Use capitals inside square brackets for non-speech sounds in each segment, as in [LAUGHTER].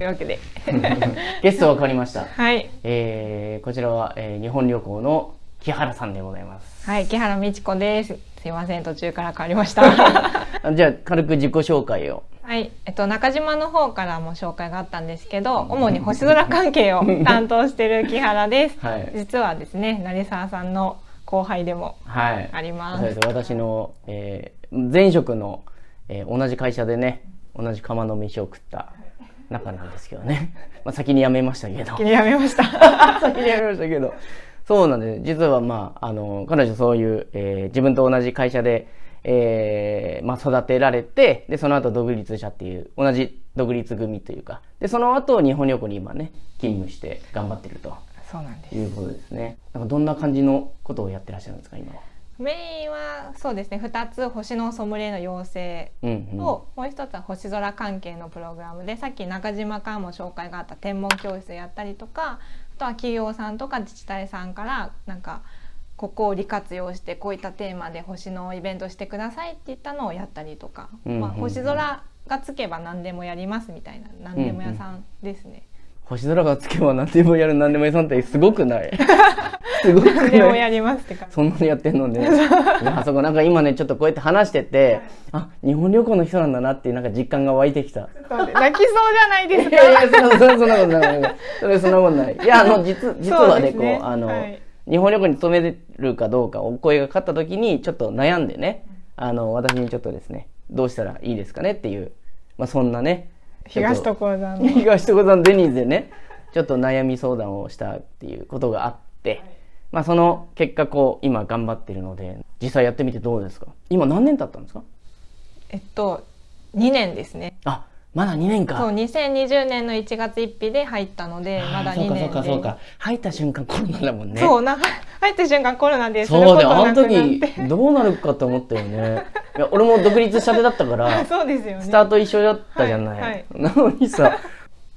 というわけで [LAUGHS] ゲストは変わりました。はいえー、こちらは、えー、日本旅行の木原さんでございます。はい木原美智子ですすいません途中から変わりましたあ [LAUGHS] じゃあ軽く自己紹介を。はい、えっと、中島の方からも紹介があったんですけど主に星空関係を [LAUGHS] 担当している木原ですはい。実はですね成沢さんの後輩でもはい。ありますそうです私の、えー、前職の、えー、同じ会社でね、同じ釜の飯を食った仲なんですけどね。[LAUGHS] まあ先に辞めましたけど。気にやめました [LAUGHS] 先に辞めましたけど。そうなんです。実はまあ、あの、彼女そういう、えー自分と同じ会社で、えーまあ育てられて、で、その後独立したっていう、同じ独立組というか、で、その後日本旅行に今ね、勤務して頑張ってるとそうなんですいうことですね。なんかどんな感じのことをやってらっしゃるんですか、今は？メインはそうですね2つ星のソムリエの養成うんうん。と、もう一つは星空関係のプログラムでさっき中島からも紹介があった天文教室やったりとかあとは企業さんとか自治体さんからなんかここを利活用してこういったテーマで星のイベントしてくださいって言ったのをやったりとか、うんうんうんまあ、星空がつけば何でもやりますみたいな何でも屋さんですね。星空がつけば何でもやる何でも屋さんってすごくない？[LAUGHS] すごく何でもやりますって感じ。そんなにやってんのね。[LAUGHS] いや、そこなんか今ね、ちょっとこうやって話してて、あ、日本旅行の人なんだなっていうなんか実感が湧いてきた。泣きそうじゃないですか？いやいや、そんなことない。それそんなことない。いや、あの、実、実はね、こう、あの、はい日本旅行に勤めるかどうかお声がかかった時に、ちょっと悩んでね、あの、私にちょっとですね、どうしたらいいですかねっていう、まあそんなね、東と所沢の。[LAUGHS] 東所沢のデニーズでねちょっと悩み相談をしたっていうことがあって、まあその結果こう今頑張ってるので実際やってみてどうですか？今何年経ったんですか？えっと2年ですね。あまだ2年か。そう2020年の1月1日で入ったのでまだ2あーそうか年でそうかそうか。入った瞬間コロナだもんね。そうな [LAUGHS] 入った瞬間コロナですそうだよ。あの時どうなるかと思ったよね。いや俺も独立したてだったから [LAUGHS] そうですよね。スタート一緒だったじゃない、はいはい。なのにさや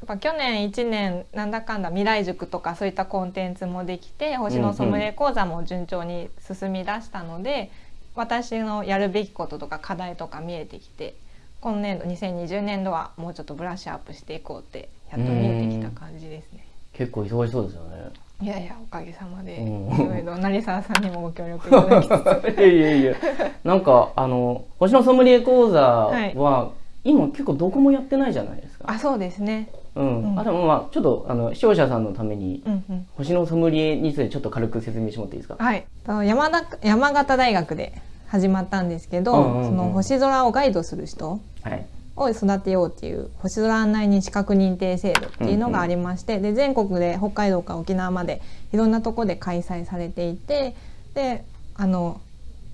っぱ去年1年なんだかんだ未来塾とかそういったコンテンツもできて星のソムリエ講座も順調に進み出したので、私のやるべきこととか課題とか見えてきて今年度2020年度はもうちょっとブラッシュアップしていこうってやっと見えてきた感じですね。結構忙しそうですよね。いやいやおかげさまで。うん。いろいろ成沢さんにもご協力いただきつつ。[LAUGHS] いやいやいや。なんかあの星のソムリエ講座は、はい。今結構どこもやってないじゃないですか。あそうですね。うんうんあでもまあちょっとあの視聴者さんのために、うんうん。星のソムリエについてちょっと軽く説明してもらっていいですか？はい。と山田山形大学で始まったんですけど、うんうんうんその星空をガイドする人はい。を育てようっていう星空案内人資格認定制度っていうのがありまして、で全国で北海道から沖縄までいろんなとこで開催されていてであの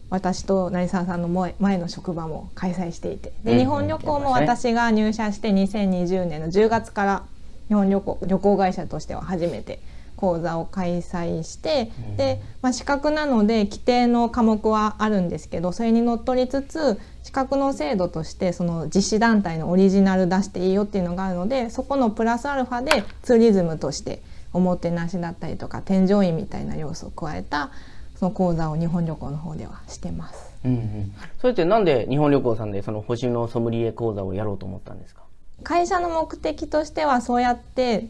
私と成沢さんの前前の職場も開催していて。で日本旅行も私が入社して2020年の10月から日本旅行旅行会社としては初めて講座を開催して、うん。で、まあ、資格なので規定の科目はあるんですけどそれにのっとりつつ資格の制度としてその実施団体のオリジナル出していいよっていうのがあるのでそこのプラスアルファでツーリズムとしておもてなしだったりとか添乗員みたいな要素を加えたその講座を日本旅行の方ではしてます。うんうん。それってなんで日本旅行さんでその星のソムリエ講座をやろうと思ったんですか？会社の目的としてはそうやって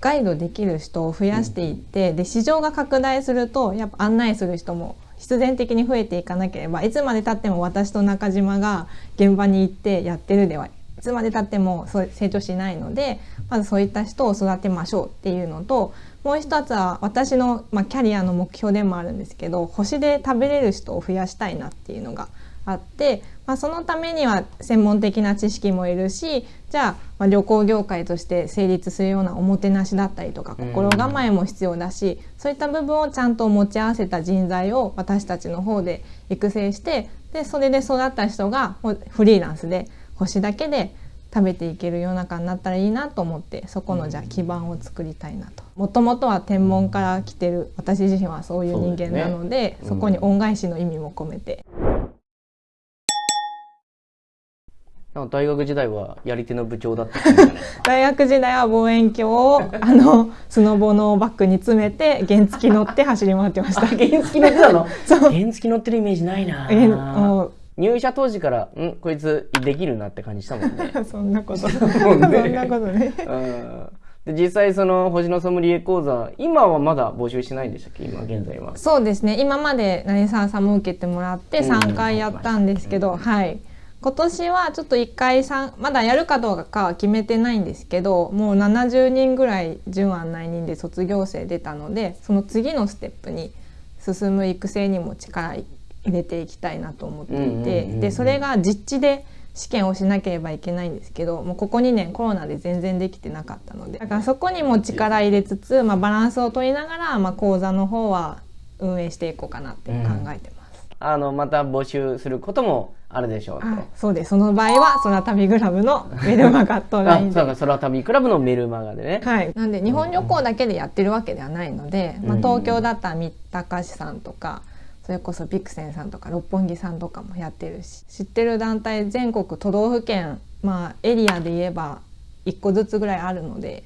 ガイドできる人を増やしていって、で市場が拡大するとやっぱ案内する人も必然的に増えていかなければいつまでたっても私と中島が現場に行ってやってるではいつまでたっても成長しないのでまずそういった人を育てましょうっていうのともう一つは私の、まあ、キャリアの目標でもあるんですけど星で食べれる人を増やしたいなっていうのがあって、まあ、そのためには専門的な知識もいるしじゃあまあ旅行業界として成立するようなおもてなしだったりとかうん。心構えも必要だしそういった部分をちゃんと持ち合わせた人材を私たちの方で育成してでそれで育った人がフリーランスで星だけで食べていける世の中になったらいいなと思ってそこのじゃあ基盤を作りたいなと。もともとは天文から来てる私自身はそういう人間なのでね。うん。こに恩返しの意味も込めて。大学時代はやり手の部長だった。[LAUGHS] 大学時代は望遠鏡をあのスノボのバッグに詰めて原付乗って走り回ってました。あ原付乗ってたの？[LAUGHS] そう。原付乗ってるイメージないな入社当時からん？こいつできるなって感じしたもんね。[LAUGHS] そんなこと。そんなことね。うん。で実際その星のソムリエ講座今はまだ募集してないんでしたっけ？今現在は。そうですね。今まで成沢さんも受けてもらってうん。3回やったんですけど、はい。今年はちょっと1回さんまだやるかどうかは決めてないんですけどもう70人ぐらい準案内人で卒業生出たのでその次のステップに進む育成にも力入れていきたいなと思っていて、うんうんうんうんでそれが実地で試験をしなければいけないんですけどもうここ2年コロナで全然できてなかったのでだからそこにも力入れつつ、まあ、バランスを取りながら、まあ、講座の方は運営していこうかなって考えてます。あのまた募集することもあるでしょうそうです。その場合は空旅グラブのメルマガと。[LAUGHS] そうか空旅クラブのメルマガでね、はい、なんで日本旅行だけでやってるわけではないので、まあ、うん。東京だったら三鷹市さんとかそれこそビクセンさんとか六本木さんとかもやってるし知ってる団体全国都道府県まあエリアで言えば1個ずつぐらいあるので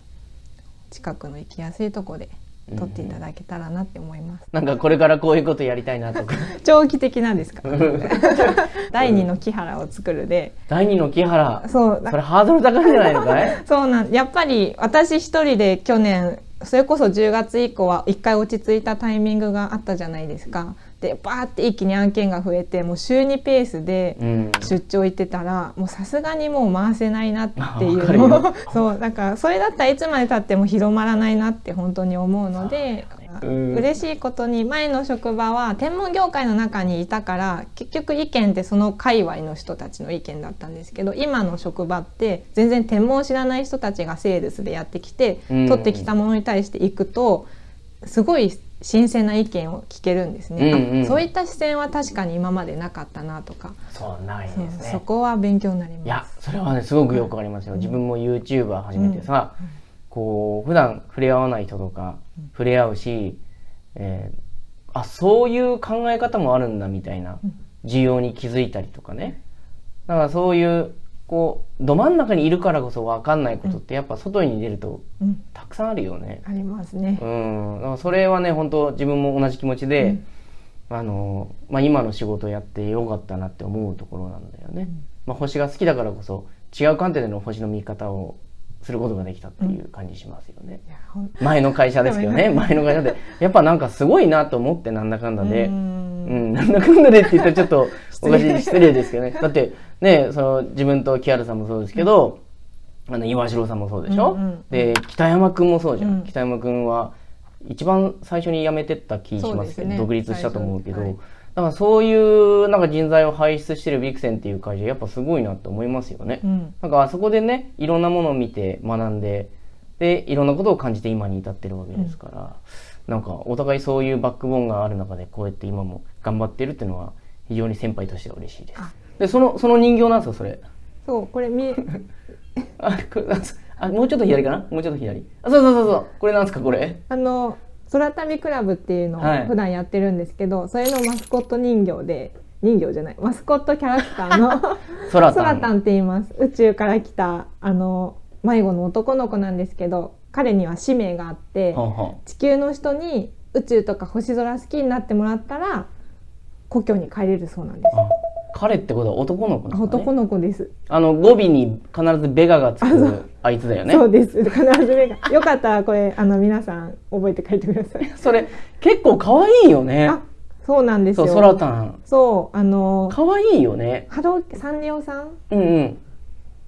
近くの行きやすいとこで取っていただけたらなって思います。なんかこれからこういうことやりたいなとか。[LAUGHS] 長期的なんですか？[LAUGHS] 第二の木原を作るで。第二の木原。そう。それハードル高いんじゃないのかい？[LAUGHS] そうなんやっぱり私一人で去年それこそ10月以降は一回落ち着いたタイミングがあったじゃないですか。でバーって一気に案件が増えてもう週2ペースでうん出張行ってたらもうさすがにもう回せないなっていうの [LAUGHS] [LAUGHS] そうだからそれだったらいつまでたっても広まらないなって本当に思うので。うん。嬉しいことに前の職場は天文業界の中にいたから結局意見ってその界隈の人たちの意見だったんですけど今の職場って全然天文を知らない人たちがセールスでやってきて、うん。取ってきたものに対していくとすごい新鮮な意見を聞けるんですね、うんうん。あそういった視線は確かに今までなかったなとか、そうないですね。そこは勉強になります。いやそれはねすごくよくわかりますよ、自分も YouTuber 始めてさ、こう普段触れ合わない人とか触れ合うし、えーあそういう考え方もあるんだみたいな需要に気づいたりとかね。だからそういうこうど真ん中にいるからこそ分かんないことってやっぱ外に出るとうん。たくさんあるよね。ありますね。うん、だからそれはね本当自分も同じ気持ちで、あのまあ、今の仕事をやってよかったなって思うところなんだよね、まあ、星が好きだからこそ違う観点での星の見方をすることができたっていう感じしますよね、いやほん前の会社ですけどね前の会社で。やっぱなんかすごいなと思ってなんだかんだで、ううん。ん、なんだかんだでって言ったらちょっと [LAUGHS] おかしい失礼ですけどね。だってねその自分と木原さんもそうですけど、あの岩城さんもそうでしょ、うんうんで北山君もそうじゃん、うん。北山君は一番最初に辞めてった気しますけどね。独立したと思うけど、はいだからそういうなんか人材を輩出してるビクセンっていう会社やっぱすごいなって思いますよね、うん。なんかあそこでねいろんなものを見て学んででいろんなことを感じて今に至ってるわけですから、なんかお互いそういうバックボーンがある中でこうやって今も頑張ってるっていうのは非常に先輩としては嬉しいです。あ。でそのその人形なんですかそれ。そうこれ見え。あこれああもうちょっと左かな？もうちょっと左。あそうそうそうそう。これなんですかこれ？あの空旅クラブっていうのをはい。普段やってるんですけど、それのマスコット人形で人形じゃないマスコットキャラクターの [LAUGHS] 空タン。空タンって言います。宇宙から来たあの迷子の男の子なんですけど彼には使命があってはんはん地球の人に宇宙とか星空好きになってもらったら故郷に帰れるそうなんです。あ彼ってことは男の子なんだ、ね、男の子です、あの語尾に必ずベガがつくあいつだよね。そうです。必ず目がよかったらこれあの皆さん覚えて帰ってください。[LAUGHS] それ結構可愛いよね。あそうなんですよ。そう空タンそうあの可愛いよね。ハローサンリオさん？うんうん。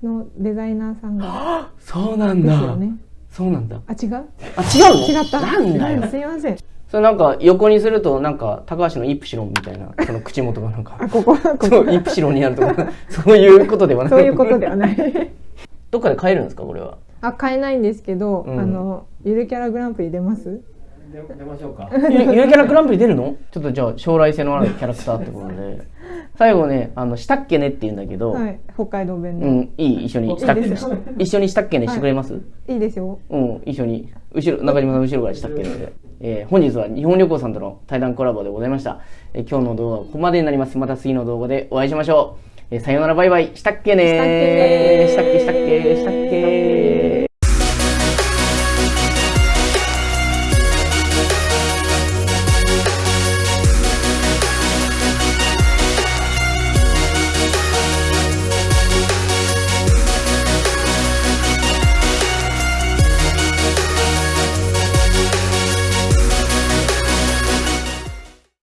のデザイナーさんが。そうなんだ、ね。そうなんだ。あ違う？あ違うの？違った。なんだよ。すいませんそれなんか横にするとなんか高橋のイプシロンみたいなその口元がなんか。あここここイプシロンになるとか。[LAUGHS] そういうことではない。そういうことではない。[LAUGHS] どっかで買えるんですかこれは？あ買えないんですけど、うん。あのゆるキャラグランプリ出ます？出出ましょうか。[LAUGHS] ゆるキャラグランプリ出るの？ちょっとじゃあ将来性のあるキャラクターってことで。最後ねあのしたっけねって言うんだけど、はい。北海道弁の、うんいい？一緒にしたっけ一緒にしたっけねしてくれます、い。いですよ。うん、一緒に、後ろ、中島さん後ろからしたっけね。で。えー本日は日本旅行さんとの対談コラボでございました。えー今日の動画はここまでになります。また次の動画でお会いしましょう。えーさようならバイバイ。したっけねしたっけねしたっけしたっけしたっけ